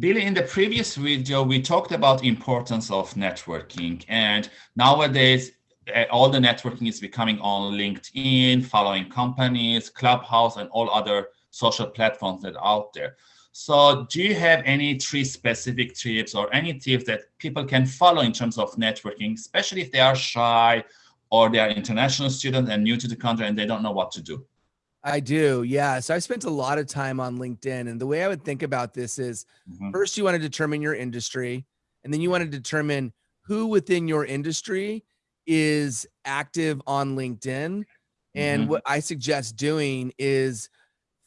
Billy, in the previous video, we talked about importance of networking and nowadays uh, all the networking is becoming on LinkedIn, following companies, Clubhouse, and all other social platforms that are out there. So do you have any three specific tips or any tips that people can follow in terms of networking, especially if they are shy or they are international students and new to the country and they don't know what to do? I do. Yeah. So I spent a lot of time on LinkedIn. And the way I would think about this is mm -hmm. first, you want to determine your industry, and then you want to determine who within your industry is active on LinkedIn. And mm -hmm. what I suggest doing is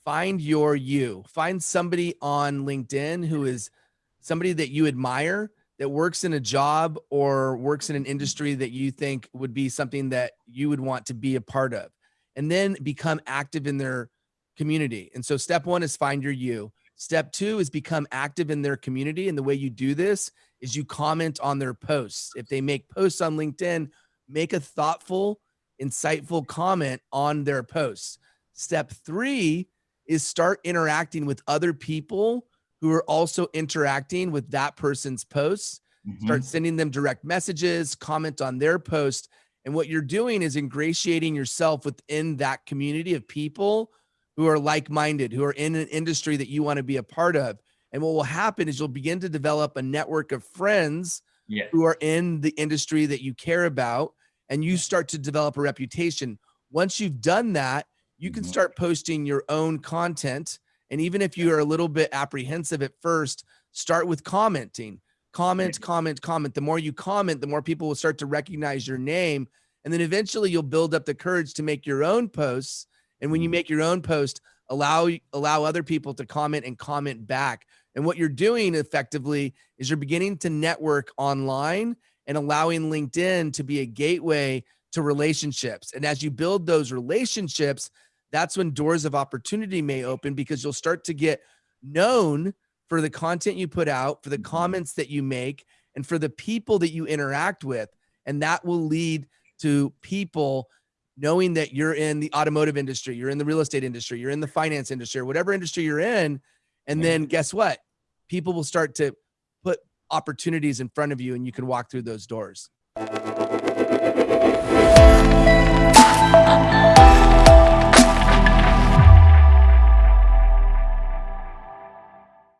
find your you, find somebody on LinkedIn who is somebody that you admire that works in a job or works in an industry that you think would be something that you would want to be a part of and then become active in their community. And so step one is find your you. Step two is become active in their community. And the way you do this is you comment on their posts. If they make posts on LinkedIn, make a thoughtful, insightful comment on their posts. Step three is start interacting with other people who are also interacting with that person's posts. Mm -hmm. Start sending them direct messages, comment on their post, and what you're doing is ingratiating yourself within that community of people who are like-minded, who are in an industry that you want to be a part of. And what will happen is you'll begin to develop a network of friends yeah. who are in the industry that you care about, and you start to develop a reputation. Once you've done that, you can mm-hmm. start posting your own content. And even if you are a little bit apprehensive at first, start with commenting comment, comment, comment. The more you comment, the more people will start to recognize your name. And then eventually you'll build up the courage to make your own posts. And when you mm-hmm. make your own post, allow allow other people to comment and comment back. And what you're doing effectively is you're beginning to network online and allowing LinkedIn to be a gateway to relationships. And as you build those relationships, that's when doors of opportunity may open because you'll start to get known for the content you put out, for the mm-hmm. comments that you make, and for the people that you interact with. And that will lead to people knowing that you're in the automotive industry, you're in the real estate industry, you're in the finance industry, or whatever industry you're in. And then guess what? People will start to put opportunities in front of you and you can walk through those doors.